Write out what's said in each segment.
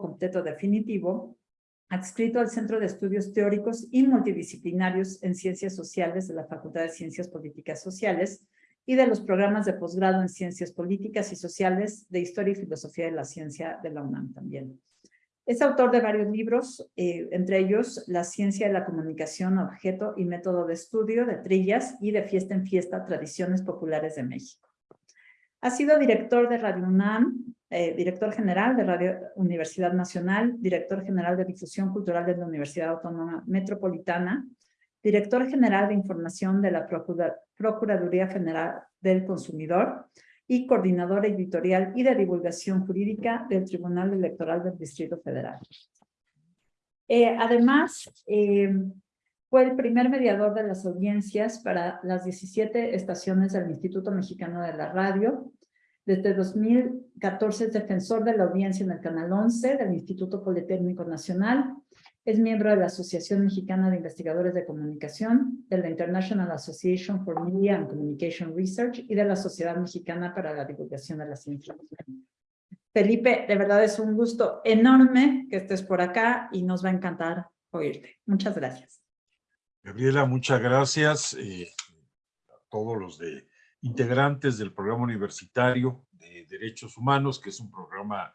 completo definitivo, adscrito al Centro de Estudios Teóricos y Multidisciplinarios en Ciencias Sociales de la Facultad de Ciencias Políticas Sociales y de los programas de posgrado en Ciencias Políticas y Sociales de Historia y Filosofía de la Ciencia de la UNAM también. Es autor de varios libros, eh, entre ellos La Ciencia de la Comunicación, Objeto y Método de Estudio, de Trillas y de Fiesta en Fiesta, Tradiciones Populares de México. Ha sido director de Radio UNAM, eh, director general de Radio Universidad Nacional, director general de Difusión Cultural de la Universidad Autónoma Metropolitana, director general de Información de la Procuraduría General del Consumidor y coordinador editorial y de divulgación jurídica del Tribunal Electoral del Distrito Federal. Eh, además, eh, fue el primer mediador de las audiencias para las 17 estaciones del Instituto Mexicano de la Radio, desde 2014 es defensor de la audiencia en el Canal 11 del Instituto Politécnico Nacional. Es miembro de la Asociación Mexicana de Investigadores de Comunicación, de la International Association for Media and Communication Research y de la Sociedad Mexicana para la Divulgación de la Ciencia. Felipe, de verdad es un gusto enorme que estés por acá y nos va a encantar oírte. Muchas gracias. Gabriela, muchas gracias eh, a todos los de integrantes del programa universitario de Derechos Humanos, que es un programa,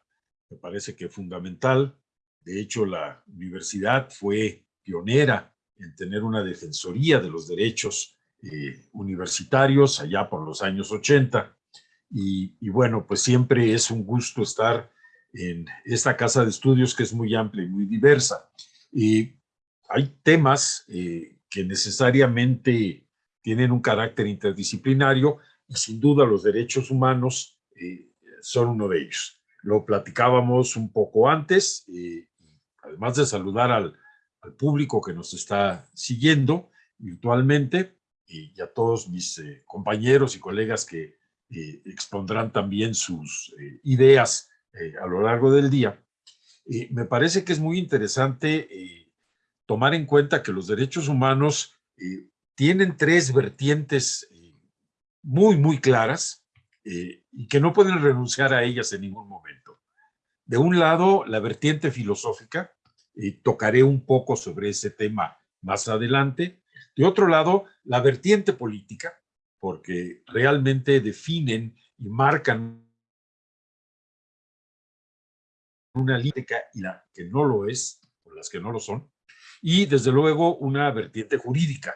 me parece que fundamental. De hecho, la universidad fue pionera en tener una defensoría de los derechos eh, universitarios allá por los años 80. Y, bueno, pues siempre es un gusto estar en esta casa de estudios que es muy amplia y muy diversa. Y hay temas eh, que necesariamente tienen un carácter interdisciplinario y sin duda los derechos humanos eh, son uno de ellos. Lo platicábamos un poco antes, eh, además de saludar al, al, público que nos está siguiendo virtualmente y, a todos mis eh, compañeros y colegas que expondrán también sus ideas a lo largo del día. me parece que es muy interesante tomar en cuenta que los derechos humanos tienen tres vertientes eh, muy, muy claras eh, y que no pueden renunciar a ellas en ningún momento. De un lado, la vertiente filosófica, y tocaré un poco sobre ese tema más adelante. De otro lado, la vertiente política, porque realmente definen y marcan una lítica y la que no lo es, o las que no lo son, y desde luego una vertiente jurídica,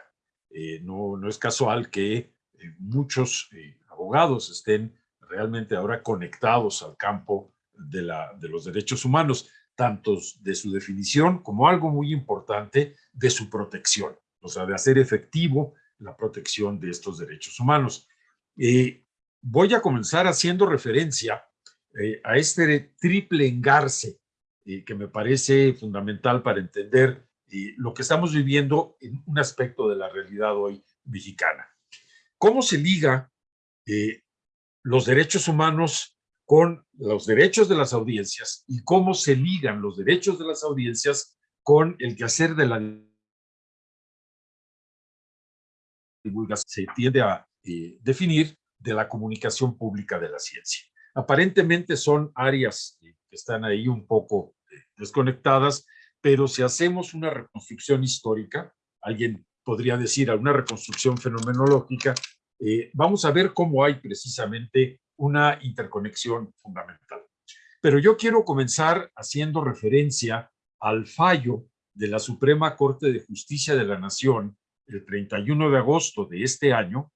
eh, no, no, es casual que eh, muchos eh, abogados estén realmente ahora conectados al campo de, la, de los derechos humanos, tanto de su definición como algo muy importante de su protección, o sea, de hacer efectivo la protección de estos derechos humanos. voy a comenzar haciendo referencia a este triple engarce que me parece fundamental para entender lo que estamos viviendo en un aspecto de la realidad hoy mexicana. ¿Cómo se liga eh, los derechos humanos con los derechos de las audiencias y cómo se ligan los derechos de las audiencias con el quehacer de la divulgación? Se tiende a eh, definir de la comunicación pública de la ciencia. Aparentemente son áreas eh, que están ahí un poco desconectadas, pero si hacemos una reconstrucción histórica, alguien podría decir una reconstrucción fenomenológica, eh, vamos a ver cómo hay precisamente una interconexión fundamental. Pero yo quiero comenzar haciendo referencia al fallo de la Suprema Corte de Justicia de la Nación el 31 de agosto de este año,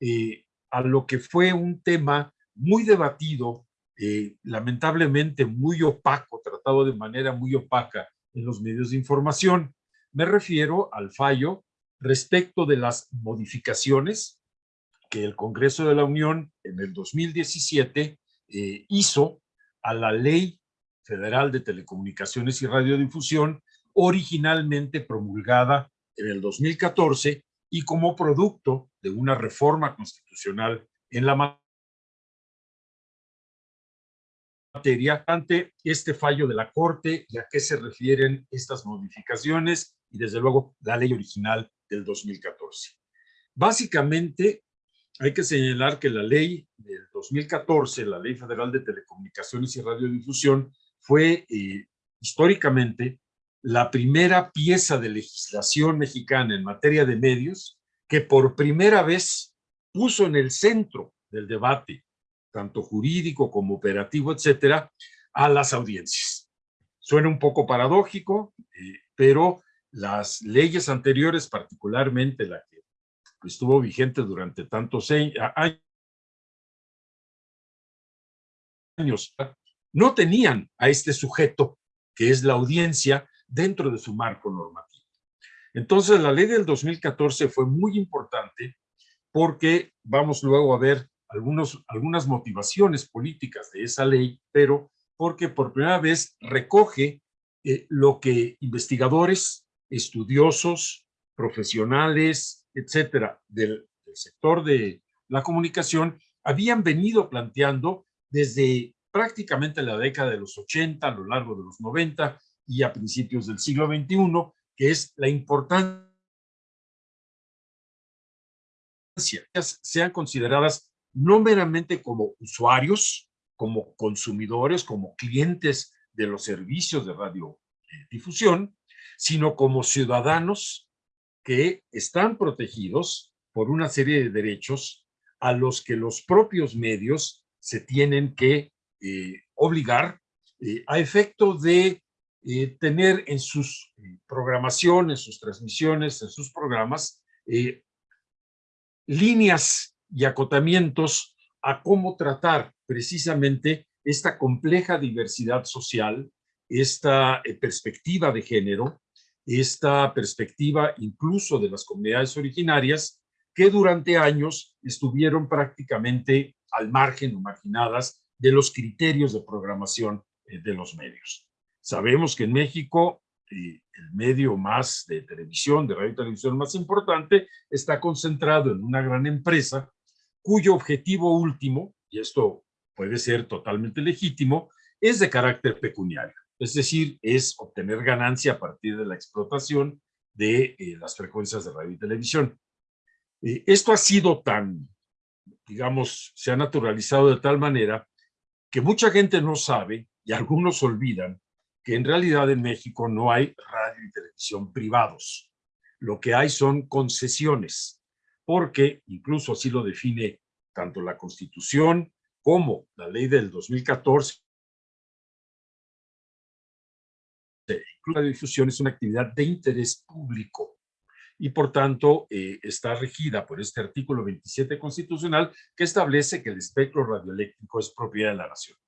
eh, a lo que fue un tema muy debatido, eh, lamentablemente muy opaco, tratado de manera muy opaca en los medios de información. Me refiero al fallo respecto de las modificaciones que el Congreso de la Unión en el 2017 eh, hizo a la Ley Federal de Telecomunicaciones y Radiodifusión, originalmente promulgada en el 2014 y como producto de una reforma constitucional en la materia ante este fallo de la Corte y a qué se refieren estas modificaciones y desde luego la ley original del 2014. Básicamente hay que señalar que la ley del 2014, la Ley Federal de Telecomunicaciones y Radiodifusión, fue eh, históricamente, la primera pieza de legislación mexicana en materia de medios que por primera vez puso en el centro del debate, tanto jurídico como operativo, etcétera, a las audiencias. Suena un poco paradójico, eh, pero las leyes anteriores, particularmente la que estuvo vigente durante tantos años, no tenían a este sujeto que es la audiencia dentro de su marco normativo. Entonces, la ley del 2014 fue muy importante porque vamos luego a ver algunos, algunas motivaciones políticas de esa ley, pero porque por primera vez recoge eh, lo que investigadores, estudiosos, profesionales, etcétera, del, del sector de la comunicación habían venido planteando desde prácticamente la década de los 80, a lo largo de los 90 y a principios del siglo XXI, que es la importancia sean consideradas no meramente como usuarios, como consumidores, como clientes de los servicios de radiodifusión, sino como ciudadanos que están protegidos por una serie de derechos a los que los propios medios se tienen que eh, obligar eh, a efecto de eh, tener en sus programaciones, sus transmisiones, en sus programas, líneas y acotamientos a cómo tratar precisamente esta compleja diversidad social, esta perspectiva de género, esta perspectiva incluso de las comunidades originarias que durante años estuvieron prácticamente al margen o marginadas de los criterios de programación eh, de los medios. Sabemos que en México eh, el medio más de televisión, de radio y televisión más importante, está concentrado en una gran empresa cuyo objetivo último, y esto puede ser totalmente legítimo, es de carácter pecuniario. Es decir, es obtener ganancia a partir de la explotación de eh, las frecuencias de radio y televisión. esto ha sido tan, digamos, se ha naturalizado de tal manera que mucha gente no sabe y algunos olvidan que en realidad en México no hay radio y televisión privados. Lo que hay son concesiones, porque incluso así lo define tanto la Constitución como la ley del 2014. La difusión es una actividad de interés público y por tanto eh, está regida por este artículo 27 constitucional que establece que el espectro radioeléctrico es propiedad de la nación.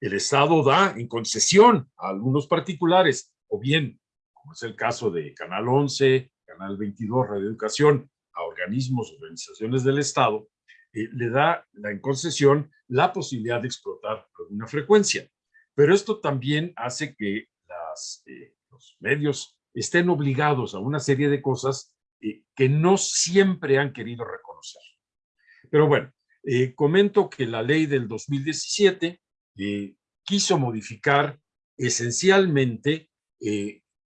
El Estado da en concesión a algunos particulares, o bien, como es el caso de Canal 11, Canal 22, Radio Educación, a organismos, organizaciones del Estado, eh, le da la, en concesión la posibilidad de explotar alguna frecuencia. Pero esto también hace que eh, los medios estén obligados a una serie de cosas eh, que no siempre han querido reconocer. Pero bueno, comento que la ley del 2017 eh, quiso modificar esencialmente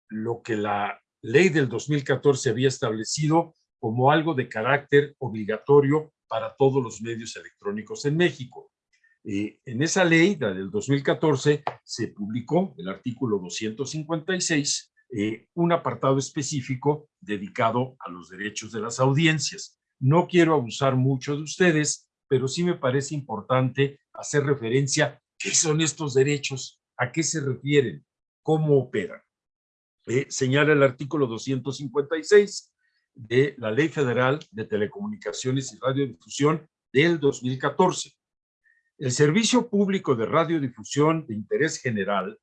lo que la ley del 2014 había establecido como algo de carácter obligatorio para todos los medios electrónicos en México. en esa ley, la del 2014, se publicó el artículo 256 eh, un apartado específico dedicado a los derechos de las audiencias. No quiero abusar mucho de ustedes, pero sí me parece importante hacer referencia qué son estos derechos, a qué se refieren, cómo operan. Eh, señala el artículo 256 de la Ley Federal de Telecomunicaciones y Radiodifusión del 2014. El servicio público de radiodifusión de interés general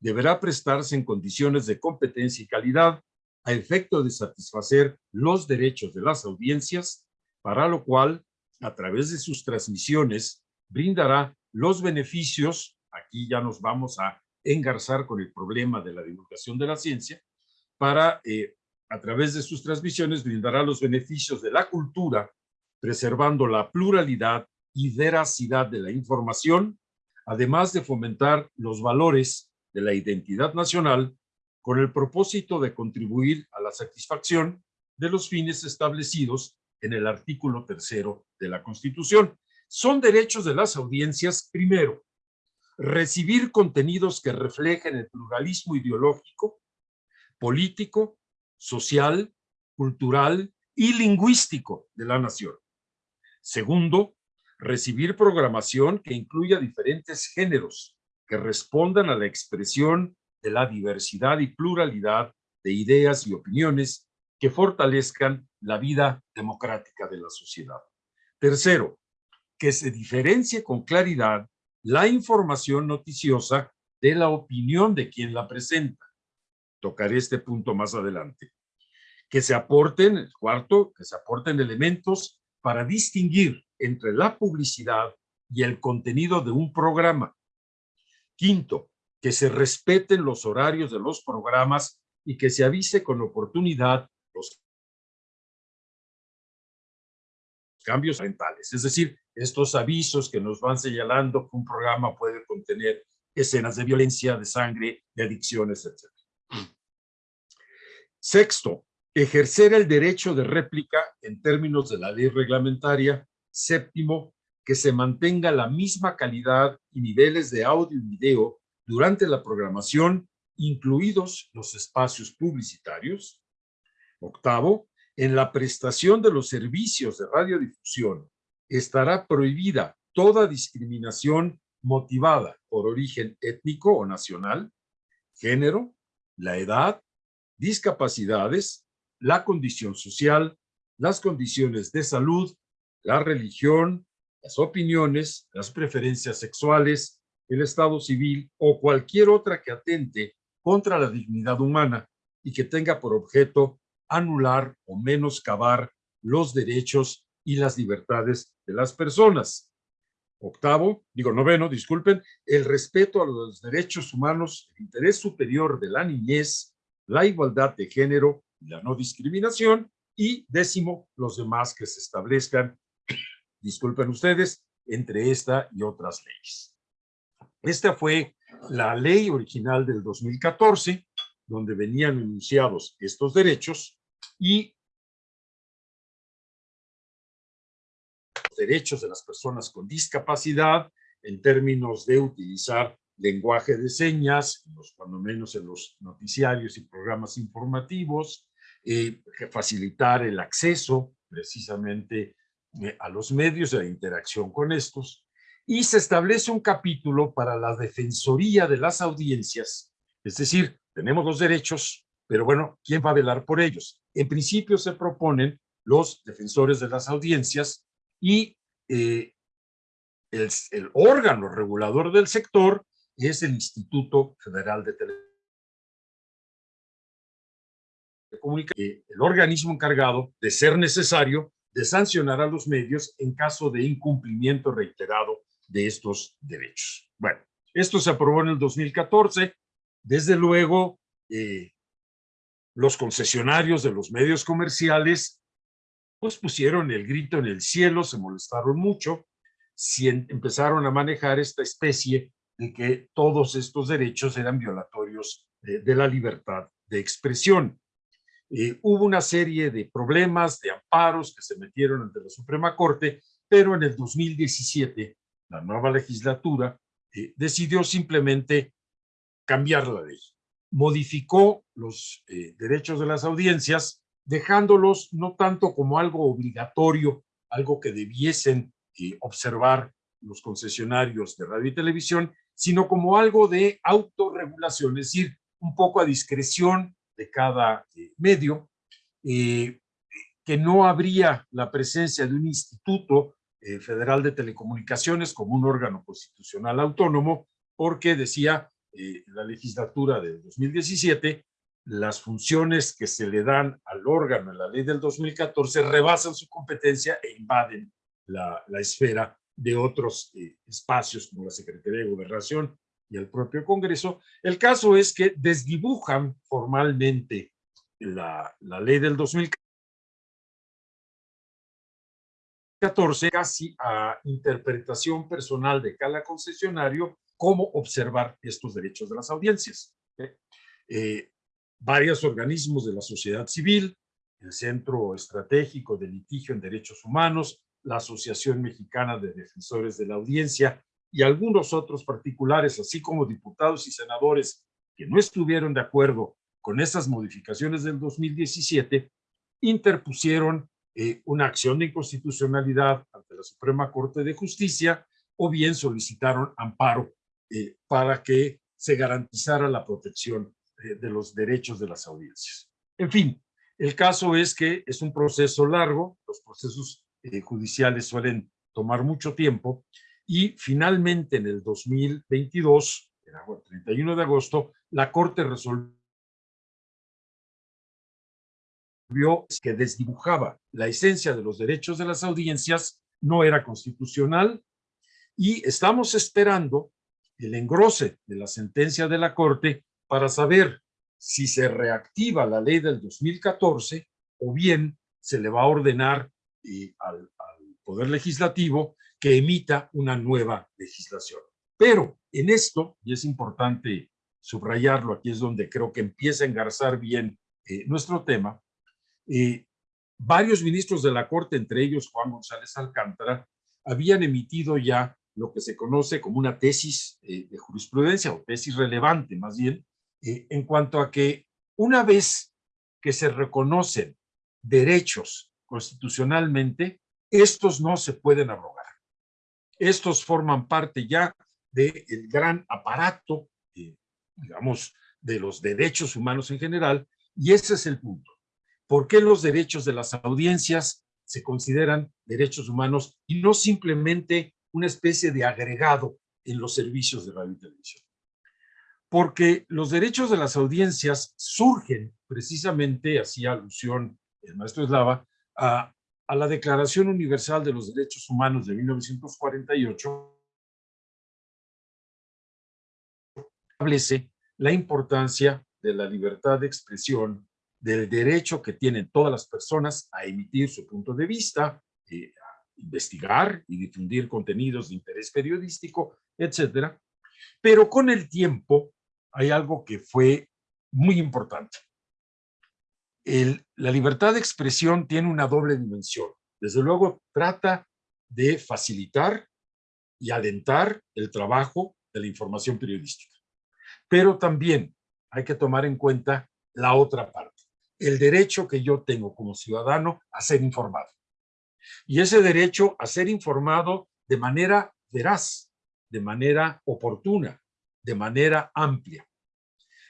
deberá prestarse en condiciones de competencia y calidad a efecto de satisfacer los derechos de las audiencias, para lo cual, a través de sus transmisiones, brindará los beneficios, aquí ya nos vamos a engarzar con el problema de la divulgación de la ciencia, para, eh, a través de sus transmisiones, brindará los beneficios de la cultura, preservando la pluralidad y veracidad de la información, además de fomentar los valores de la identidad nacional con el propósito de contribuir a la satisfacción de los fines establecidos en el artículo tercero de la Constitución. Son derechos de las audiencias, primero, recibir contenidos que reflejen el pluralismo ideológico, político, social, cultural y lingüístico de la nación. Segundo, recibir programación que incluya diferentes géneros que respondan a la expresión de la diversidad y pluralidad de ideas y opiniones que fortalezcan la vida democrática de la sociedad. Tercero, que se diferencie con claridad la información noticiosa de la opinión de quien la presenta. Tocaré este punto más adelante. Que se aporten, cuarto, que se aporten elementos para distinguir entre la publicidad y el contenido de un programa. Quinto, que se respeten los horarios de los programas y que se avise con oportunidad los cambios mentales. Es decir, estos avisos que nos van señalando que un programa puede contener escenas de violencia, de sangre, de adicciones, etc. Sexto, ejercer el derecho de réplica en términos de la ley reglamentaria. Séptimo, que se mantenga la misma calidad y niveles de audio y video durante la programación, incluidos los espacios publicitarios. Octavo, en la prestación de los servicios de radiodifusión estará prohibida toda discriminación motivada por origen étnico o nacional, género, la edad, discapacidades, la condición social, las condiciones de salud, la religión, las opiniones, las preferencias sexuales, el estado civil o cualquier otra que atente contra la dignidad humana y que tenga por objeto anular o menoscabar los derechos y las libertades de las personas. Octavo, digo noveno, disculpen, el respeto a los derechos humanos, el interés superior de la niñez, la igualdad de género la no discriminación. Y décimo, los demás que se establezcan, disculpen ustedes, entre esta y otras leyes. Esta fue la ley original del 2014, donde venían enunciados estos derechos y derechos de las personas con discapacidad en términos de utilizar lenguaje de señas, cuando menos en los noticiarios y programas informativos, eh, facilitar el acceso precisamente eh, a los medios, de la interacción con estos, y se establece un capítulo para la defensoría de las audiencias, es decir, tenemos los derechos, pero bueno, ¿quién va a velar por ellos? En principio se proponen los defensores de las audiencias y eh, el, órgano regulador del sector es el Instituto Federal de Telecomunicaciones, el organismo encargado de ser necesario de sancionar a los medios en caso de incumplimiento reiterado de estos derechos. Bueno, esto se aprobó en el 2014. Desde luego, eh, los concesionarios de los medios comerciales pues pusieron el grito en el cielo, se molestaron mucho, si empezaron a manejar esta especie de que todos estos derechos eran violatorios de, la libertad de expresión. Eh, hubo una serie de problemas, de amparos que se metieron ante la Suprema Corte, pero en el 2017 la nueva legislatura eh, decidió simplemente cambiar la ley. Modificó los eh, derechos de las audiencias dejándolos no tanto como algo obligatorio, algo que debiesen eh, observar los concesionarios de radio y televisión, sino como algo de autorregulación, es decir, un poco a discreción de cada eh, medio, eh, que no habría la presencia de un instituto federal de telecomunicaciones como un órgano constitucional autónomo, porque decía la legislatura de 2017 las funciones que se le dan al órgano en la ley del 2014 rebasan su competencia e invaden la, esfera de otros eh, espacios como la Secretaría de Gobernación y el propio Congreso. El caso es que desdibujan formalmente la, la ley del 2014 casi a interpretación personal de cada concesionario cómo observar estos derechos de las audiencias. Eh, varios organismos de la sociedad civil, el Centro Estratégico de Litigio en Derechos Humanos, la Asociación Mexicana de Defensores de la Audiencia y algunos otros particulares, así como diputados y senadores que no estuvieron de acuerdo con esas modificaciones del 2017, interpusieron eh, una acción de inconstitucionalidad ante la Suprema Corte de Justicia o bien solicitaron amparo eh, para que se garantizara la protección de los derechos de las audiencias. En fin, el caso es que es un proceso largo, los procesos judiciales suelen tomar mucho tiempo y finalmente en el 2022, el 31 de agosto, la Corte resolvió que desdibujaba la esencia de los derechos de las audiencias, no era constitucional y estamos esperando el engrose de la sentencia de la Corte para saber si se reactiva la ley del 2014 o bien se le va a ordenar al, al Poder Legislativo que emita una nueva legislación. Pero en esto, y es importante subrayarlo, aquí es donde creo que empieza a engarzar bien eh, nuestro tema, eh, varios ministros de la Corte, entre ellos Juan González Alcántara, habían emitido ya lo que se conoce como una tesis eh, de jurisprudencia o tesis relevante más bien, en cuanto a que una vez que se reconocen derechos constitucionalmente, estos no se pueden abrogar. Estos forman parte ya del gran aparato, eh, digamos, de los derechos humanos en general, y ese es el punto. ¿Por qué los derechos de las audiencias se consideran derechos humanos y no simplemente una especie de agregado en los servicios de radio y televisión? Porque los derechos de las audiencias surgen precisamente, hacía alusión el maestro Eslava, a a la Declaración Universal de los Derechos Humanos de 1948, establece la importancia de la libertad de expresión, del derecho que tienen todas las personas a emitir su punto de vista, eh, a investigar y difundir contenidos de interés periodístico, etcétera. Pero con el tiempo hay algo que fue muy importante la libertad de expresión tiene una doble dimensión. Desde luego, trata de facilitar y alentar el trabajo de la información periodística. Pero también hay que tomar en cuenta la otra parte, el derecho que yo tengo como ciudadano a ser informado. Y ese derecho a ser informado de manera veraz, de manera oportuna, de manera amplia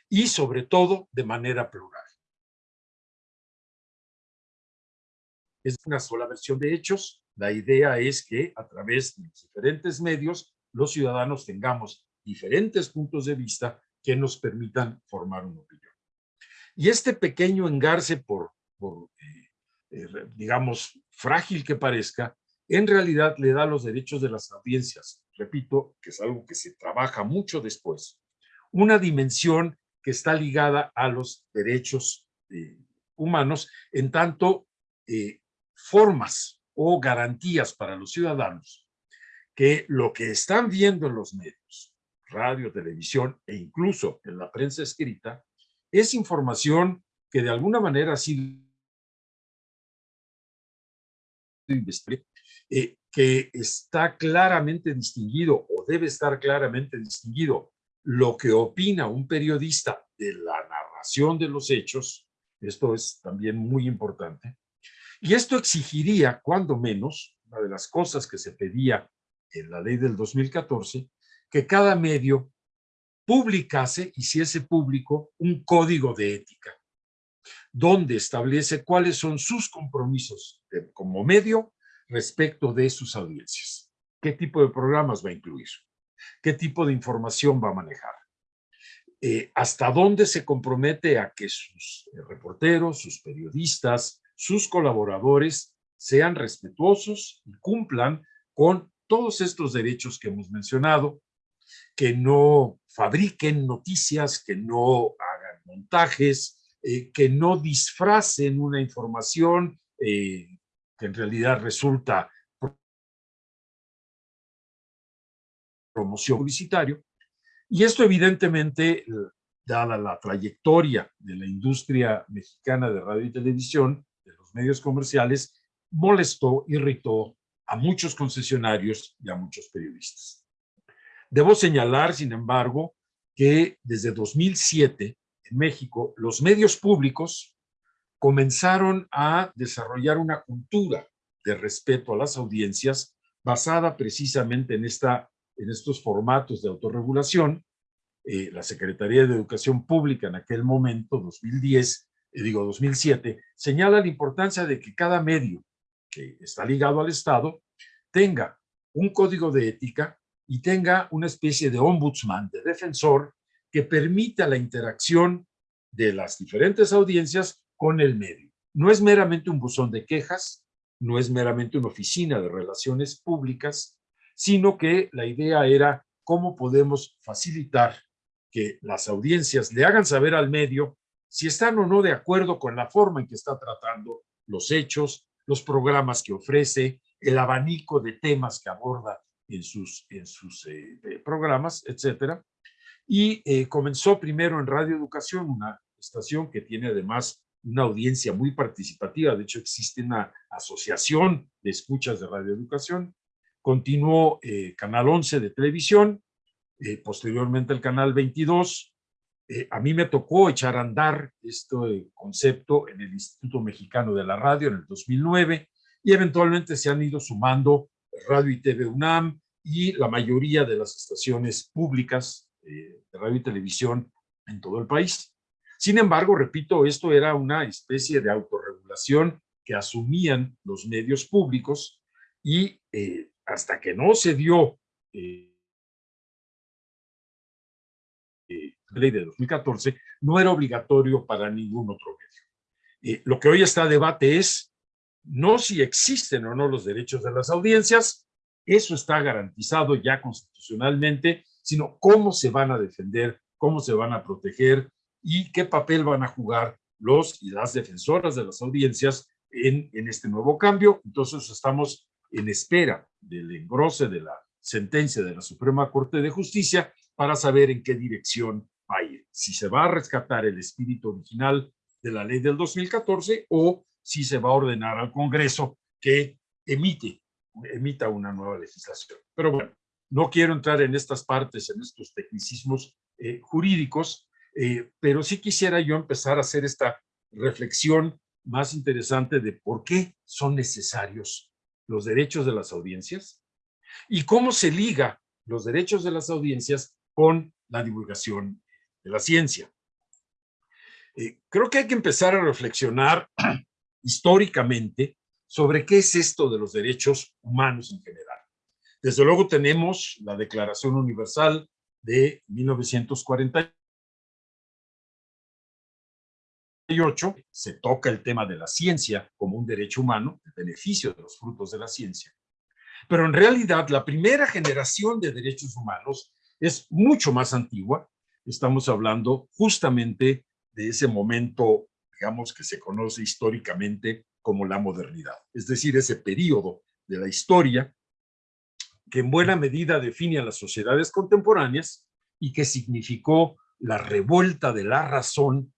y sobre todo de manera plural. es una sola versión de hechos. La idea es que a través de diferentes medios los ciudadanos tengamos diferentes puntos de vista que nos permitan formar una opinión. Y este pequeño engarce, por, eh, eh, digamos, frágil que parezca, en realidad le da los derechos de las audiencias, repito, que es algo que se trabaja mucho después, una dimensión que está ligada a los derechos eh, humanos, en tanto formas o garantías para los ciudadanos que lo que están viendo en los medios, radio, televisión e incluso en la prensa escrita, es información que de alguna manera ha sido eh, que está claramente distinguido o debe estar claramente distinguido lo que opina un periodista de la narración de los hechos, esto es también muy importante, y esto exigiría, cuando menos, una de las cosas que se pedía en la ley del 2014, que cada medio publicase, hiciese público, un código de ética, donde establece cuáles son sus compromisos como medio respecto de sus audiencias. ¿Qué tipo de programas va a incluir? ¿Qué tipo de información va a manejar? Eh, ¿Hasta dónde se compromete a que sus eh, reporteros, sus periodistas, sus colaboradores sean respetuosos y cumplan con todos estos derechos que hemos mencionado, que no fabriquen noticias, que no hagan montajes, eh, que no disfracen una información que en realidad resulta promoción publicitario. Y esto evidentemente, dada la trayectoria de la industria mexicana de radio y televisión, medios comerciales molestó, irritó a muchos concesionarios y a muchos periodistas. Debo señalar, sin embargo, que desde 2007 en México los medios públicos comenzaron a desarrollar una cultura de respeto a las audiencias basada precisamente en, esta, en estos formatos de autorregulación. Eh, la Secretaría de Educación Pública en aquel momento, 2010, eh, digo 2007, señala la importancia de que cada medio que está ligado al Estado tenga un código de ética y tenga una especie de ombudsman, de defensor, que permita la interacción de las diferentes audiencias con el medio. No es meramente un buzón de quejas, no es meramente una oficina de relaciones públicas, sino que la idea era cómo podemos facilitar que las audiencias le hagan saber al medio si están o no de acuerdo con la forma en que está tratando los hechos, los programas que ofrece, el abanico de temas que aborda en sus, en sus eh, eh, programas, etcétera. Y eh, comenzó primero en Radio Educación, una estación que tiene además una audiencia muy participativa. De hecho, existe una asociación de escuchas de Radio Educación. Continuó Canal 11 de televisión, posteriormente el Canal 22. a mí me tocó echar a andar este concepto en el Instituto Mexicano de la Radio en el 2009 y eventualmente se han ido sumando Radio y TV UNAM y la mayoría de las estaciones públicas eh, de radio y televisión en todo el país. Sin embargo, repito, esto era una especie de autorregulación que asumían los medios públicos y eh, hasta que no se dio eh, la ley de 2014, no era obligatorio para ningún otro medio. lo que hoy está a debate es no si existen o no los derechos de las audiencias, eso está garantizado ya constitucionalmente, sino cómo se van a defender, cómo se van a proteger y qué papel van a jugar los y las defensoras de las audiencias en, en este nuevo cambio. Entonces estamos en espera del engrose de la sentencia de la Suprema Corte de Justicia para saber en qué dirección va a ir. Si se va a rescatar el espíritu original de la ley del 2014 o si se va a ordenar al Congreso que emite, emita una nueva legislación. Pero bueno, no quiero entrar en estas partes, en estos tecnicismos eh, jurídicos, eh, pero sí quisiera yo empezar a hacer esta reflexión más interesante de por qué son necesarios los derechos de las audiencias y cómo se liga los derechos de las audiencias con la divulgación de la ciencia. Eh, creo que hay que empezar a reflexionar históricamente sobre qué es esto de los derechos humanos en general. Desde luego tenemos la Declaración Universal de 1948, se toca el tema de la ciencia como un derecho humano, el beneficio de los frutos de la ciencia. Pero en realidad la primera generación de derechos humanos es mucho más antigua. Estamos hablando justamente de ese momento digamos, que se conoce históricamente como la modernidad. Es decir, ese periodo de la historia que en buena medida define a las sociedades contemporáneas y que significó la revuelta de la razón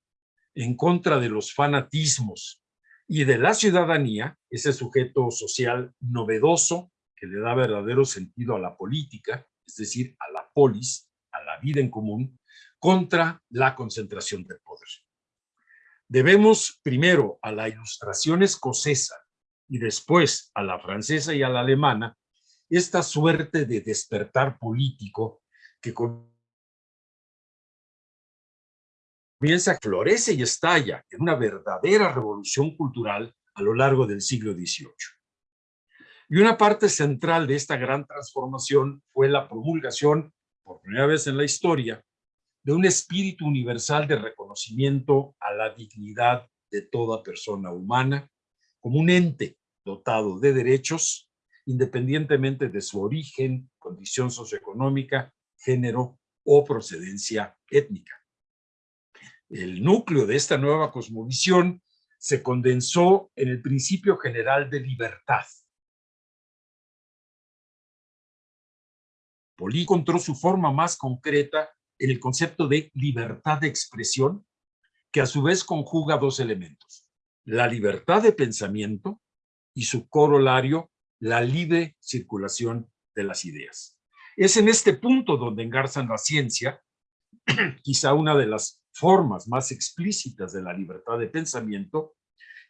en contra de los fanatismos y de la ciudadanía, ese sujeto social novedoso que le da verdadero sentido a la política, es decir, a la polis, a la vida en común, contra la concentración del poder. Debemos primero a la ilustración escocesa y después a la francesa y a la alemana esta suerte de despertar político que comienza, florece y estalla en una verdadera revolución cultural a lo largo del siglo XVIII. Y una parte central de esta gran transformación fue la promulgación, por primera vez en la historia, de un espíritu universal de reconocimiento a la dignidad de toda persona humana como un ente dotado de derechos independientemente de su origen, condición socioeconómica, género o procedencia étnica. El núcleo de esta nueva cosmovisión se condensó en el principio general de libertad. Polí encontró su forma más concreta en el concepto de libertad de expresión, que a su vez conjuga dos elementos, la libertad de pensamiento y su corolario, la libre circulación de las ideas. Es en este punto donde engarzan la ciencia, quizá una de las formas más explícitas de la libertad de pensamiento,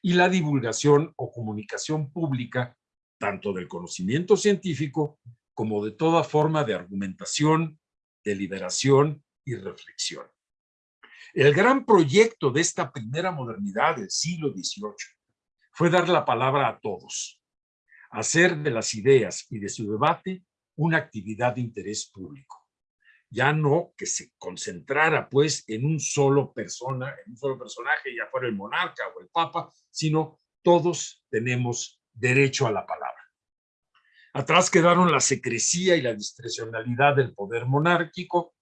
y la divulgación o comunicación pública, tanto del conocimiento científico como de toda forma de argumentación, deliberación y reflexión. El gran proyecto de esta primera modernidad del siglo XVIII fue dar la palabra a todos, hacer de las ideas y de su debate una actividad de interés público. Ya no que se concentrara pues en un solo persona, en un solo personaje, ya fuera el monarca o el papa, sino todos tenemos derecho a la palabra. Atrás quedaron la secrecía y la discrecionalidad del poder monárquico,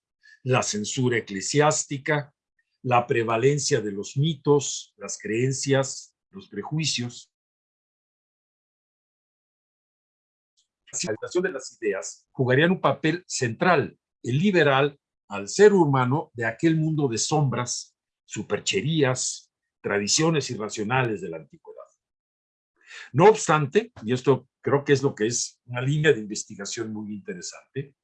la censura eclesiástica, la prevalencia de los mitos, las creencias, los prejuicios. La de las ideas jugarían un papel central, el liberal, al ser humano de aquel mundo de sombras, supercherías, tradiciones irracionales de la antigüedad. No obstante, y esto creo que es lo que es una línea de investigación muy interesante,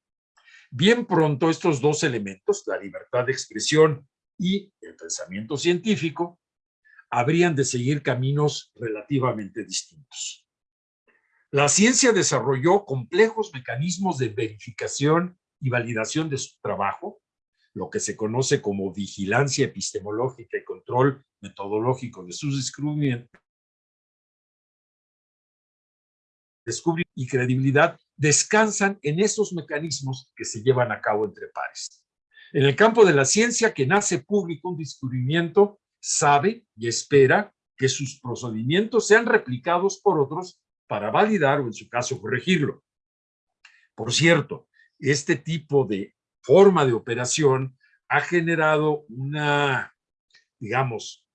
bien pronto estos dos elementos, la libertad de expresión y el pensamiento científico, habrían de seguir caminos relativamente distintos. La ciencia desarrolló complejos mecanismos de verificación y validación de su trabajo, lo que se conoce como vigilancia epistemológica y control metodológico de sus descubrimientos, descubrimiento y credibilidad descansan en esos mecanismos que se llevan a cabo entre pares. En el campo de la ciencia, que nace público un descubrimiento, sabe y espera que sus procedimientos sean replicados por otros para validar o en su caso corregirlo. Por cierto, este tipo de forma de operación ha generado una, digamos,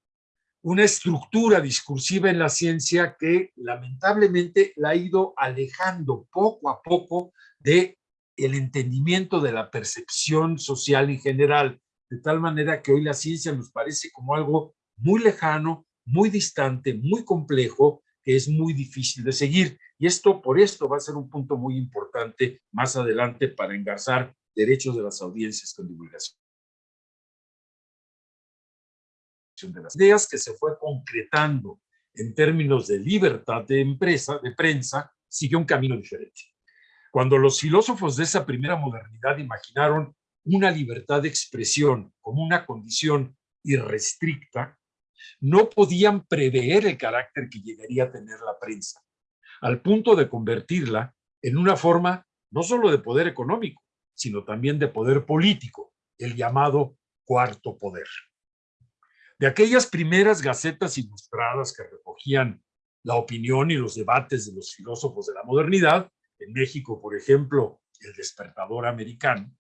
una estructura discursiva en la ciencia que lamentablemente la ha ido alejando poco a poco de el entendimiento de la percepción social en general, de tal manera que hoy la ciencia nos parece como algo muy lejano, muy distante, muy complejo, que es muy difícil de seguir. Y esto, por esto, va a ser un punto muy importante más adelante para engarzar derechos de las audiencias con divulgación de las ideas que se fue concretando en términos de libertad de empresa, de prensa, siguió un camino diferente. Cuando los filósofos de esa primera modernidad imaginaron una libertad de expresión como una condición irrestricta, no podían prever el carácter que llegaría a tener la prensa, al punto de convertirla en una forma no solo de poder económico, sino también de poder político, el llamado cuarto poder. De aquellas primeras gacetas ilustradas que recogían la opinión y los debates de los filósofos de la modernidad, en México, por ejemplo, el despertador americano,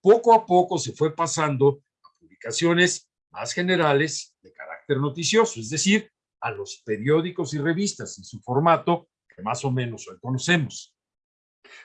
poco a poco se fue pasando a publicaciones más generales de carácter noticioso, es decir, a los periódicos y revistas en su formato que más o menos hoy conocemos.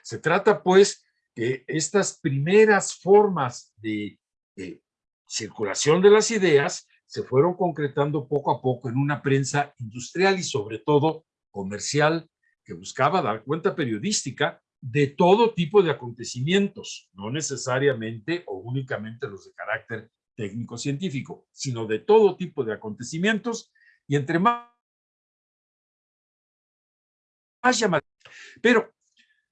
Se trata, pues, que estas primeras formas de, de circulación de las ideas se fueron concretando poco a poco en una prensa industrial y sobre todo comercial que buscaba dar cuenta periodística de todo tipo de acontecimientos, no necesariamente o únicamente los de carácter técnico-científico, sino de todo tipo de acontecimientos y entre más, más llamativos. Pero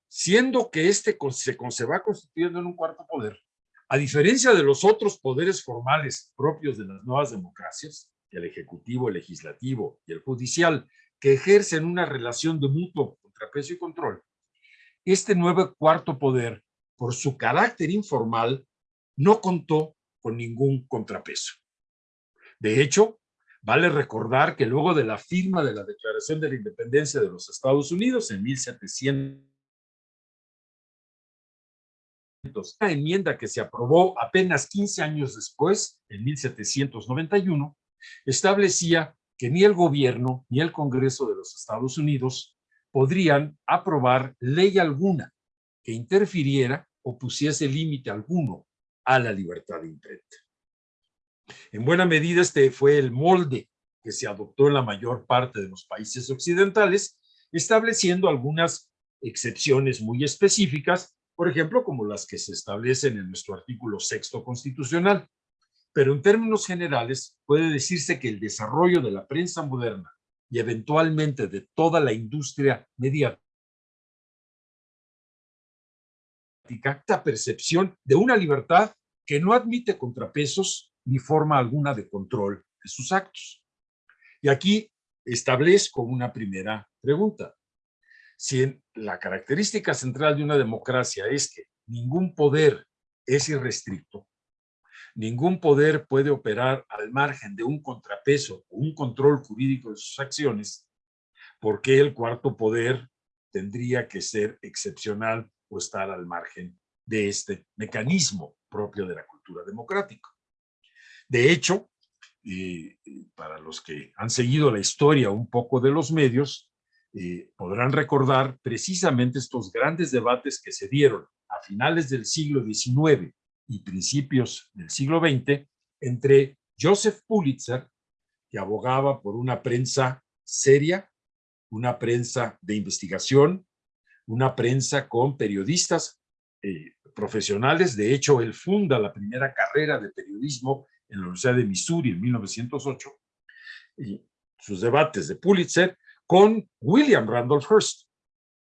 siendo que este se, se va constituyendo en un cuarto poder, a diferencia de los otros poderes formales propios de las nuevas democracias, el ejecutivo, el legislativo y el judicial, que ejercen una relación de mutuo contrapeso y control, este nuevo cuarto poder, por su carácter informal, no contó con ningún contrapeso. De hecho, vale recordar que luego de la firma de la Declaración de la Independencia de los Estados Unidos en 1700, la enmienda que se aprobó apenas 15 años después, en 1791, establecía que ni el gobierno ni el Congreso de los Estados Unidos podrían aprobar ley alguna que interfiriera o pusiese límite alguno a la libertad de imprenta. En buena medida este fue el molde que se adoptó en la mayor parte de los países occidentales, estableciendo algunas excepciones muy específicas por ejemplo, como las que se establecen en nuestro artículo sexto constitucional. Pero en términos generales, puede decirse que el desarrollo de la prensa moderna y eventualmente de toda la industria mediática esta percepción de una libertad que no admite contrapesos ni forma alguna de control de sus actos. Y aquí establezco una primera pregunta. Si la característica central de una democracia es que ningún poder es irrestricto, ningún poder puede operar al margen de un contrapeso o un control jurídico de sus acciones, ¿por qué el cuarto poder tendría que ser excepcional o estar al margen de este mecanismo propio de la cultura democrática? De hecho, para los que han seguido la historia un poco de los medios, eh, podrán recordar precisamente estos grandes debates que se dieron a finales del siglo XIX y principios del siglo XX entre Joseph Pulitzer, que abogaba por una prensa seria, una prensa de investigación, una prensa con periodistas eh, profesionales. De hecho, él funda la primera carrera de periodismo en la Universidad de Missouri en 1908. Y sus debates de Pulitzer con William Randolph Hearst,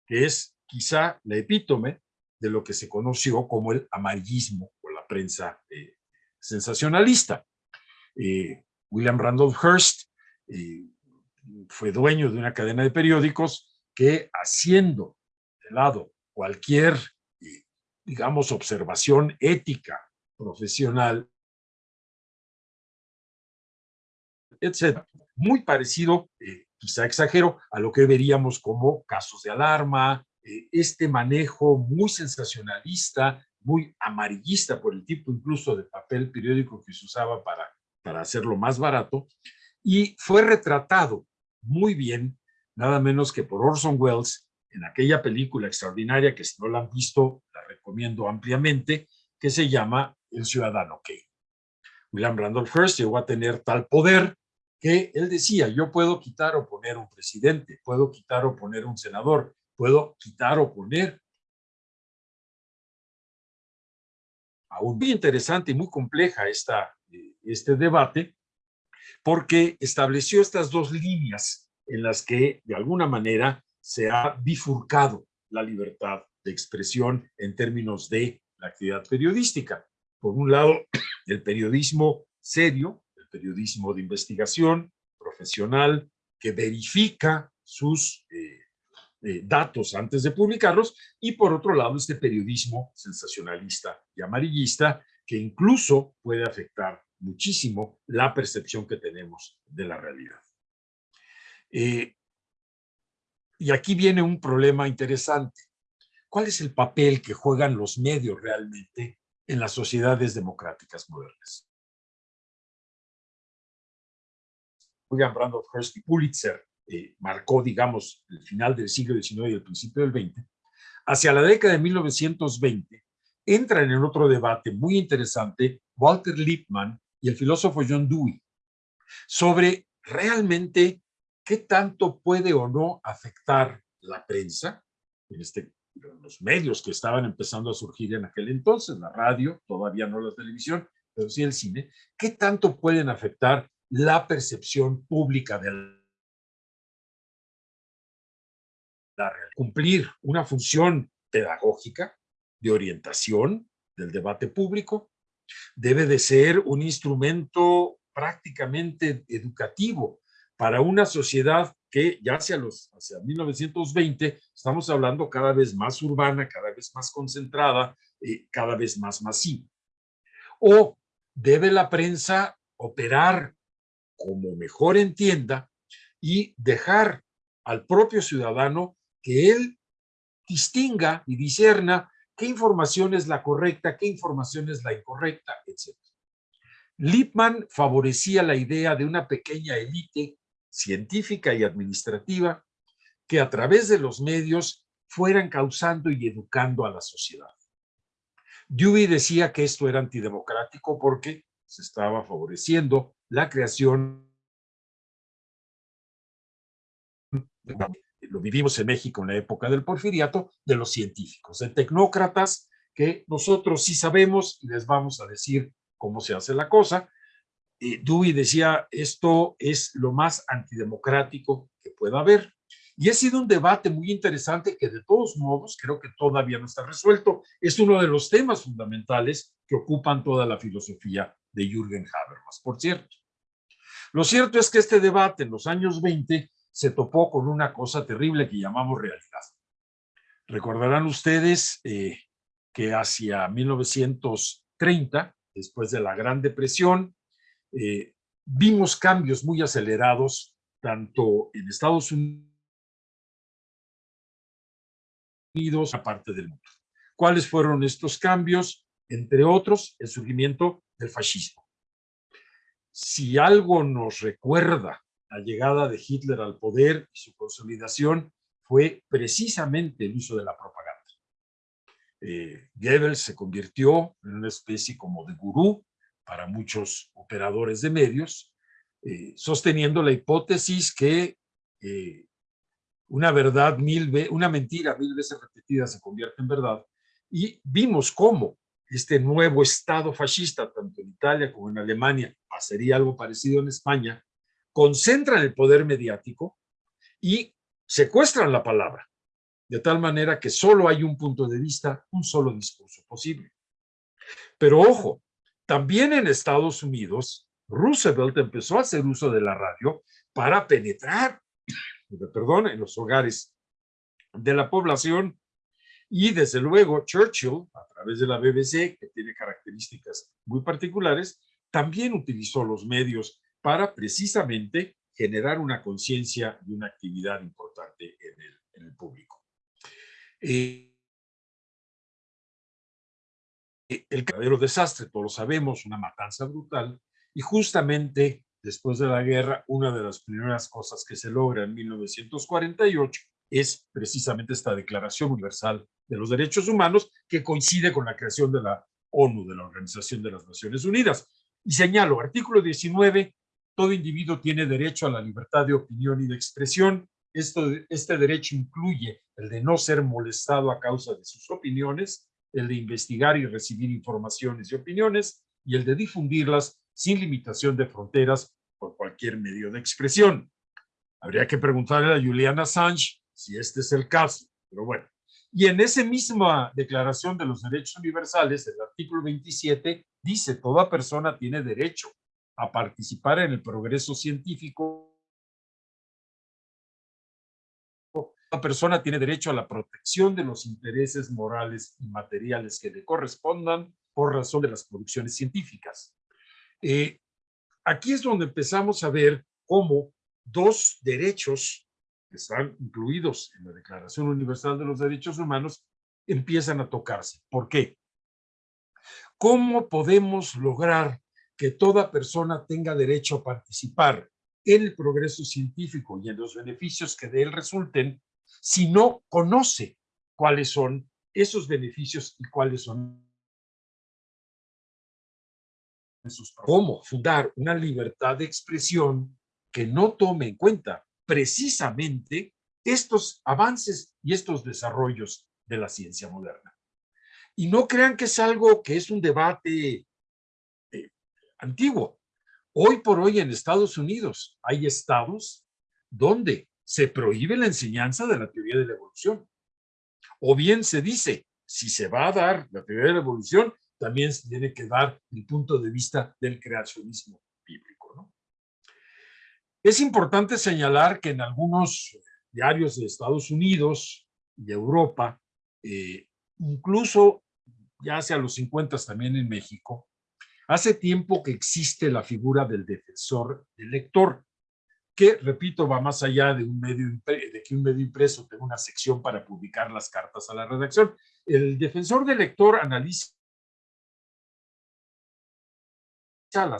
que es quizá la epítome de lo que se conoció como el amarillismo o la prensa eh, sensacionalista. Eh, William Randolph Hearst fue dueño de una cadena de periódicos que haciendo de lado. Cualquier, digamos, observación ética profesional, etcétera, muy parecido quizá exagero, a lo que veríamos como casos de alarma, eh, este manejo muy sensacionalista, muy amarillista por el tipo incluso de papel periódico que se usaba para, para hacerlo más barato, y fue retratado muy bien, nada menos que por Orson Welles, en aquella película extraordinaria que si no la han visto, la recomiendo ampliamente, que se llama El Ciudadano Kane. William Randolph Hearst llegó a tener tal poder que él decía, yo puedo quitar o poner un presidente, puedo quitar o poner un senador, puedo quitar o poner. Aún muy interesante y muy compleja esta, eh, este debate, porque estableció estas dos líneas en las que de alguna manera se ha bifurcado la libertad de expresión en términos de la actividad periodística. Por un lado, el periodismo serio, periodismo de investigación profesional que verifica sus eh, eh, datos antes de publicarlos y por otro lado este periodismo sensacionalista y amarillista que incluso puede afectar muchísimo la percepción que tenemos de la realidad. Eh, y aquí viene un problema interesante. ¿Cuál es el papel que juegan los medios realmente en las sociedades democráticas modernas? William Randolph Hearst y Pulitzer eh, marcó, digamos, el final del siglo XIX y el principio del XX, hacia la década de 1920 entran en otro debate muy interesante Walter Lippmann y el filósofo John Dewey sobre realmente qué tanto puede o no afectar la prensa, en este, los medios que estaban empezando a surgir en aquel entonces, la radio, todavía no la televisión, pero sí el cine, qué tanto pueden afectar la percepción pública de la realidad. Cumplir una función pedagógica de orientación del debate público debe de ser un instrumento prácticamente educativo para una sociedad que ya hacia, los, hacia 1920 estamos hablando cada vez más urbana, cada vez más concentrada, eh, cada vez más masiva. O debe la prensa operar como mejor entienda y dejar al propio ciudadano que él distinga y discerna qué información es la correcta, qué información es la incorrecta, etc. Lippmann favorecía la idea de una pequeña élite científica y administrativa que a través de los medios fueran causando y educando a la sociedad. Dewey decía que esto era antidemocrático porque se estaba favoreciendo la creación, lo vivimos en México en la época del porfiriato, de los científicos, de tecnócratas que nosotros sí sabemos y les vamos a decir cómo se hace la cosa. Eh, Dewey decía, esto es lo más antidemocrático que pueda haber. Y ha sido un debate muy interesante que de todos modos creo que todavía no está resuelto. Es uno de los temas fundamentales que ocupan toda la filosofía de Jürgen Habermas, por cierto. Lo cierto es que este debate en los años 20 se topó con una cosa terrible que llamamos realidad. Recordarán ustedes eh, que hacia 1930, después de la Gran Depresión, eh, vimos cambios muy acelerados tanto en Estados Unidos aparte del mundo. ¿Cuáles fueron estos cambios? Entre otros, el surgimiento del fascismo. Si algo nos recuerda la llegada de Hitler al poder y su consolidación, fue precisamente el uso de la propaganda. Eh, Goebbels se convirtió en una especie como de gurú para muchos operadores de medios, eh, sosteniendo la hipótesis que eh, una verdad mil una mentira mil veces repetida se convierte en verdad. Y vimos cómo este nuevo Estado fascista, tanto en Italia como en Alemania, pasaría algo parecido en España, concentran el poder mediático y secuestran la palabra, de tal manera que solo hay un punto de vista, un solo discurso posible. Pero ojo, también en Estados Unidos, Roosevelt empezó a hacer uso de la radio para penetrar perdón, en los hogares de la población. Y desde luego Churchill, a través de la BBC, que tiene características muy particulares, también utilizó los medios para precisamente generar una conciencia y una actividad importante en el, público. Eh, el verdadero desastre, todos lo sabemos, una matanza brutal, y justamente después de la guerra, una de las primeras cosas que se logra en 1948 es precisamente esta Declaración Universal de los Derechos Humanos que coincide con la creación de la ONU, de la Organización de las Naciones Unidas. Y señalo, artículo 19, todo individuo tiene derecho a la libertad de opinión y de expresión. Esto, este derecho incluye el de no ser molestado a causa de sus opiniones, el de investigar y recibir informaciones y opiniones, y el de difundirlas sin limitación de fronteras por cualquier medio de expresión. Habría que preguntarle a Juliana Assange si este es el caso, pero bueno. Y en esa misma Declaración de los Derechos Universales, el artículo 27 dice, toda persona tiene derecho a participar en el progreso científico. Toda persona tiene derecho a la protección de los intereses morales y materiales que le correspondan por razón de las producciones científicas. Eh, aquí es donde empezamos a ver cómo dos derechos que están incluidos en la Declaración Universal de los Derechos Humanos empiezan a tocarse. ¿Por qué? ¿Cómo podemos lograr que toda persona tenga derecho a participar en el progreso científico y en los beneficios que de él resulten si no conoce cuáles son esos beneficios y cuáles son cómo fundar una libertad de expresión que no tome en cuenta precisamente estos avances y estos desarrollos de la ciencia moderna. Y no crean que es algo que es un debate eh, antiguo. Hoy por hoy en Estados Unidos hay estados donde se prohíbe la enseñanza de la teoría de la evolución. O bien se dice, si se va a dar la teoría de la evolución, también se tiene que dar el punto de vista del creacionismo bíblico. ¿no? Es importante señalar que en algunos diarios de Estados Unidos y Europa, eh, incluso ya hacia los 50 también en México, hace tiempo que existe la figura del defensor del lector, que, repito, va más allá de, un medio de que un medio impreso tenga una sección para publicar las cartas a la redacción. El defensor del lector analiza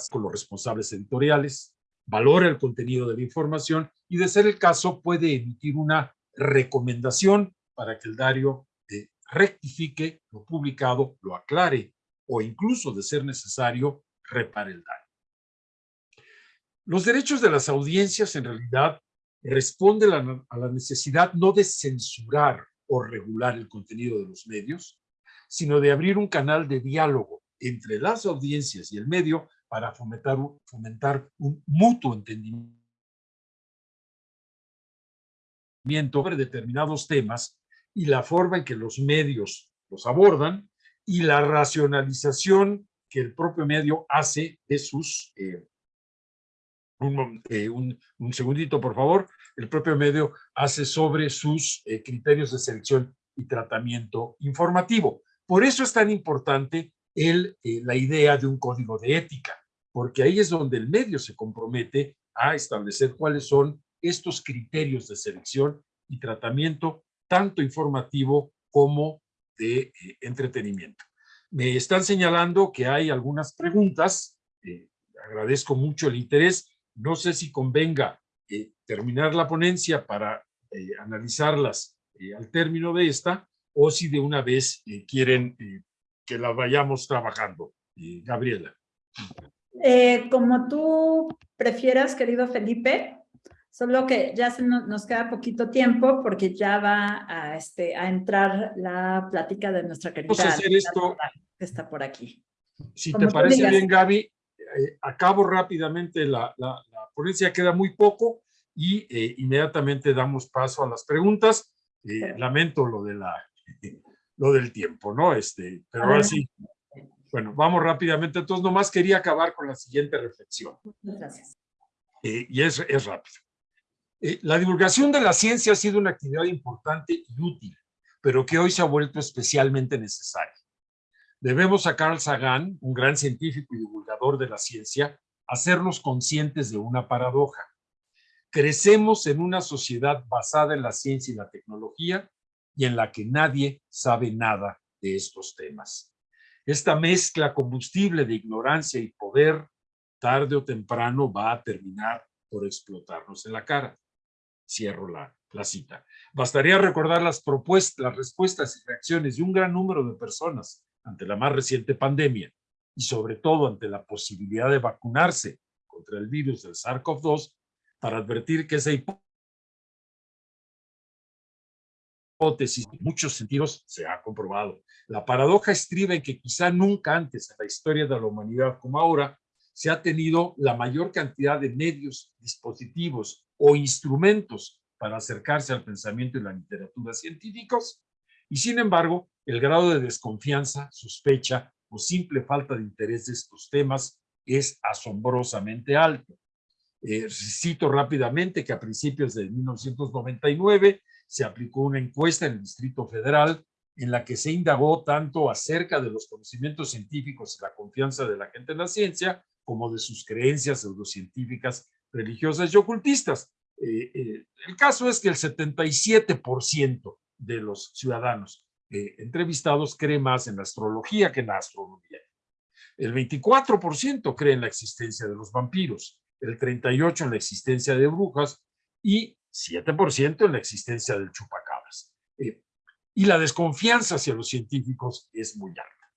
con los responsables editoriales, valora el contenido de la información y, de ser el caso, puede emitir una recomendación para que el diario eh, rectifique lo publicado, lo aclare o incluso, de ser necesario, repare el daño. Los derechos de las audiencias en realidad responden a la necesidad no de censurar o regular el contenido de los medios, sino de abrir un canal de diálogo entre las audiencias y el medio para fomentar, un mutuo entendimiento sobre determinados temas y la forma en que los medios los abordan y la racionalización que el propio medio hace de sus... Eh, eh, un, un, segundito, por favor. El propio medio hace sobre sus eh, criterios de selección y tratamiento informativo. Por eso es tan importante el, la idea de un código de ética, porque ahí es donde el medio se compromete a establecer cuáles son estos criterios de selección y tratamiento, tanto informativo como de eh, entretenimiento. Me están señalando que hay algunas preguntas. Eh, agradezco mucho el interés. No sé si convenga eh, terminar la ponencia para analizarlas al término de esta o si de una vez quieren que la vayamos trabajando. Gabriela. como tú prefieras, querido Felipe, Solo que ya se nos, queda poquito tiempo porque ya va a, este, a entrar la plática de nuestra querida. Vamos a hacer esto. Que está por aquí. Si te parece bien, Gaby, eh, acabo rápidamente la, la, ponencia, queda muy poco y eh, inmediatamente damos paso a las preguntas. Eh, lamento lo, de la, lo del tiempo, ¿no? Este, pero ahora sí. Bueno, vamos rápidamente. Entonces, nomás quería acabar con la siguiente reflexión. Muchas gracias. y es, es rápido. La divulgación de la ciencia ha sido una actividad importante y útil, pero que hoy se ha vuelto especialmente necesaria. Debemos a Carl Sagan, un gran científico y divulgador de la ciencia, hacernos conscientes de una paradoja. Crecemos en una sociedad basada en la ciencia y la tecnología y en la que nadie sabe nada de estos temas. Esta mezcla combustible de ignorancia y poder, tarde o temprano, va a terminar por explotarnos en la cara. Cierro la, la cita. Bastaría recordar las propuestas, las respuestas y reacciones de un gran número de personas ante la más reciente pandemia y sobre todo ante la posibilidad de vacunarse contra el virus del SARS-CoV-2 para advertir que esa hipótesis en muchos sentidos se ha comprobado. La paradoja estriba en que quizá nunca antes en la historia de la humanidad como ahora se ha tenido la mayor cantidad de medios, dispositivos o instrumentos para acercarse al pensamiento y la literatura científicos, y sin embargo, el grado de desconfianza, sospecha o simple falta de interés de estos temas es asombrosamente alto. Eh, cito rápidamente que a principios de 1999 se aplicó una encuesta en el Distrito Federal en la que se indagó tanto acerca de los conocimientos científicos y la confianza de la gente en la ciencia, como de sus creencias pseudocientíficas religiosas y ocultistas. Eh, eh, el caso es que el 77% de los ciudadanos eh, entrevistados cree más en la astrología que en la astronomía. El 24% cree en la existencia de los vampiros, el 38% en la existencia de brujas y 7% en la existencia del chupacabras. y la desconfianza hacia los científicos es muy alta.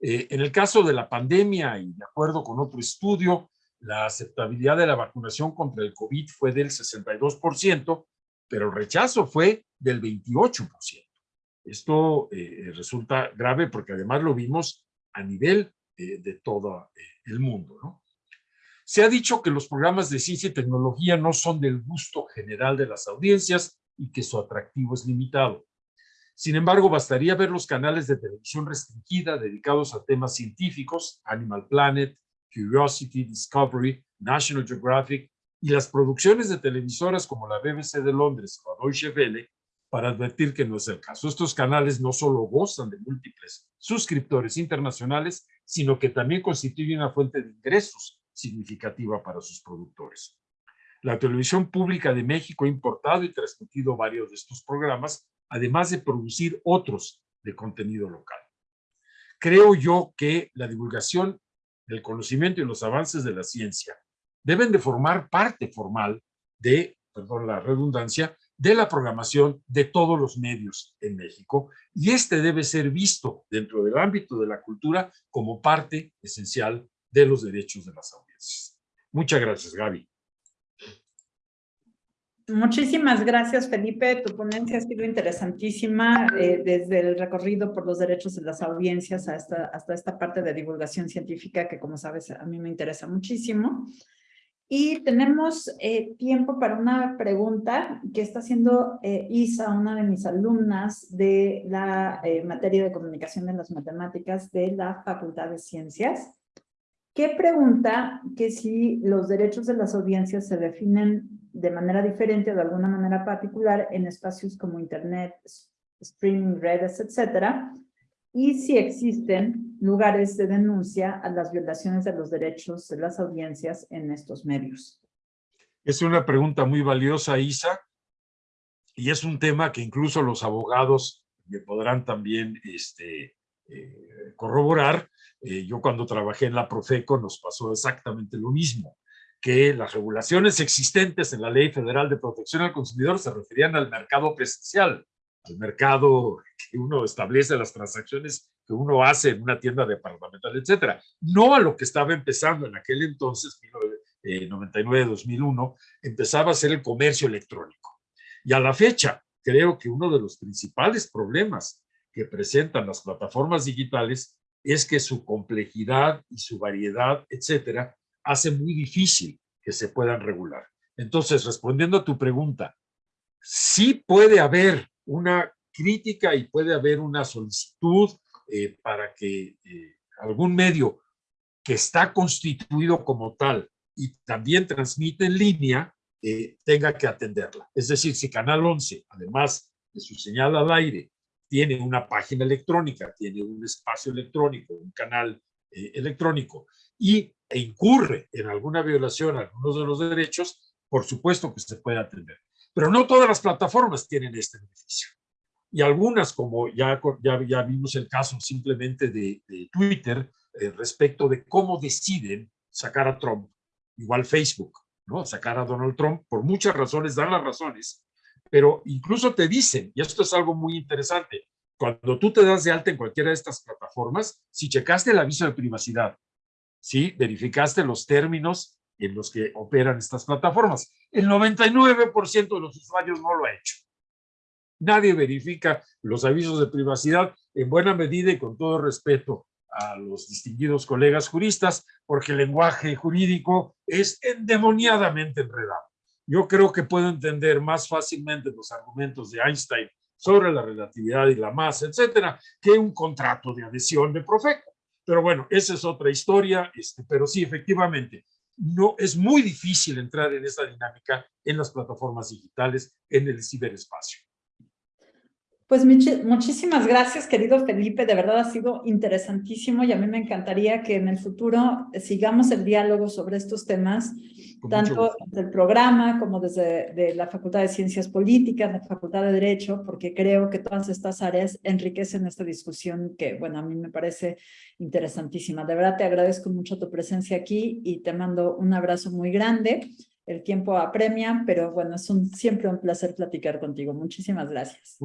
en el caso de la pandemia y de acuerdo con otro estudio, la aceptabilidad de la vacunación contra el COVID fue del 62%, pero el rechazo fue del 28%. Esto eh, resulta grave porque además lo vimos a nivel eh, de todo eh, el mundo. Se ha dicho que los programas de ciencia y tecnología no son del gusto general de las audiencias y que su atractivo es limitado. Sin embargo, bastaría ver los canales de televisión restringida dedicados a temas científicos, Animal Planet, Curiosity, Discovery, National Geographic y las producciones de televisoras como la BBC de Londres o Deutsche Welle para advertir que no es el caso. Estos canales no solo gozan de múltiples suscriptores internacionales, sino que también constituyen una fuente de ingresos significativa para sus productores. La televisión pública de México ha importado y transmitido varios de estos programas, además de producir otros de contenido local. Creo yo que la divulgación del conocimiento y los avances de la ciencia deben de formar parte formal de, perdón la redundancia, de la programación de todos los medios en México y este debe ser visto dentro del ámbito de la cultura como parte esencial de los derechos de las audiencias. Muchas gracias, Gaby. Muchísimas gracias, Felipe. Tu ponencia ha sido interesantísima eh, desde el recorrido por los derechos de las audiencias hasta, hasta esta parte de divulgación científica que, como sabes, a mí me interesa muchísimo. Y tenemos eh, tiempo para una pregunta que está haciendo eh, Isa, una de mis alumnas de la materia de comunicación de las matemáticas de la Facultad de Ciencias que pregunta que si los derechos de las audiencias se definen de manera diferente o de alguna manera particular en espacios como Internet, streaming, redes, etcétera, y si existen lugares de denuncia a las violaciones de los derechos de las audiencias en estos medios. Es una pregunta muy valiosa, Isa, y es un tema que incluso los abogados me podrán también este, eh, corroborar, eh, yo cuando trabajé en la Profeco nos pasó exactamente lo mismo, que las regulaciones existentes en la Ley Federal de Protección al Consumidor se referían al mercado presencial, al mercado que uno establece las transacciones que uno hace en una tienda departamental, etcétera, no a lo que estaba empezando en aquel entonces, 1999-2001, eh, empezaba a ser el comercio electrónico. Y a la fecha, creo que uno de los principales problemas que presentan las plataformas digitales es que su complejidad y su variedad, etcétera, hace muy difícil que se puedan regular. Entonces, respondiendo a tu pregunta, sí puede haber una crítica y puede haber una solicitud eh, para que eh, algún medio que está constituido como tal y también transmite en línea, eh, tenga que atenderla. Es decir, si Canal 11, además de su señal al aire, tiene una página electrónica, tiene un espacio electrónico, un canal electrónico y e incurre en alguna violación a algunos de los derechos, por supuesto que se puede atender. Pero no todas las plataformas tienen este beneficio. Y algunas, como ya, ya, ya vimos el caso simplemente de, Twitter, eh, respecto de cómo deciden sacar a Trump, igual Facebook, ¿no? Sacar a Donald Trump, por muchas razones, dan las razones, pero incluso te dicen, y esto es algo muy interesante, cuando tú te das de alta en cualquiera de estas plataformas, si checaste el aviso de privacidad, si verificaste los términos en los que operan estas plataformas, el 99% de los usuarios no lo ha hecho. Nadie verifica los avisos de privacidad en buena medida y con todo respeto a los distinguidos colegas juristas, porque el lenguaje jurídico es endemoniadamente enredado. Yo creo que puedo entender más fácilmente los argumentos de Einstein sobre la relatividad y la masa, etcétera, que un contrato de adhesión de Profeco. Pero bueno, esa es otra historia, este, pero sí, efectivamente, no, es muy difícil entrar en esta dinámica en las plataformas digitales, en el ciberespacio. Pues muchísimas gracias, querido Felipe. De verdad ha sido interesantísimo y a mí me encantaría que en el futuro sigamos el diálogo sobre estos temas, tanto del programa como desde la Facultad de Ciencias Políticas, la Facultad de Derecho, porque creo que todas estas áreas enriquecen esta discusión que, bueno, a mí me parece interesantísima. De verdad te agradezco mucho tu presencia aquí y te mando un abrazo muy grande. El tiempo apremia, pero bueno, es un, siempre un placer platicar contigo. Muchísimas gracias.